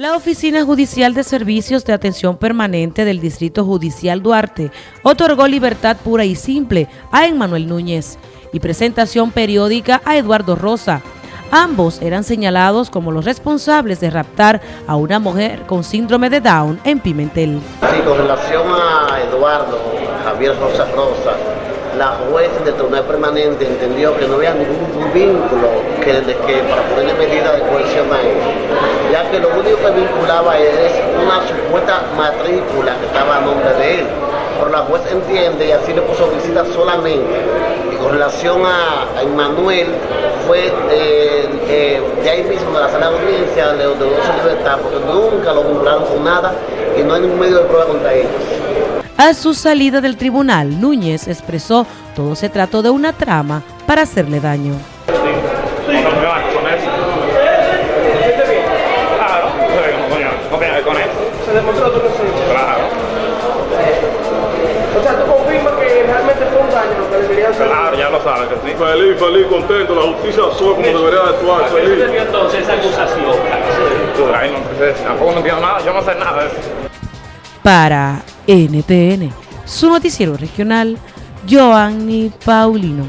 La Oficina Judicial de Servicios de Atención Permanente del Distrito Judicial Duarte otorgó libertad pura y simple a Emmanuel Núñez y presentación periódica a Eduardo Rosa. Ambos eran señalados como los responsables de raptar a una mujer con síndrome de Down en Pimentel. Sí, con relación a Eduardo Javier Rosa Rosa, la juez del Tribunal Permanente entendió que no había ningún vínculo que, para ponerle medida de coerción a él, ya vinculaba es una supuesta matrícula que estaba a nombre de él. Pero la juez entiende y así le puso visita solamente. Y con relación a, Emmanuel, fue eh, eh, de ahí mismo de la sala de audiencia, de, de su libertad, porque nunca lo vincularon con nada y no hay ningún medio de prueba contra ellos. A su salida del tribunal, Núñez expresó todo se trató de una trama para hacerle daño. Ya lo sabes que sí. Feliz, feliz, contento. La justicia actuó como debería actuar. Feliz. ¿Qué entonces esa acusación? Ay, no, tampoco no entiendo nada. Yo no sé nada de eso. Para NTN, su noticiero regional, Joanny Paulino.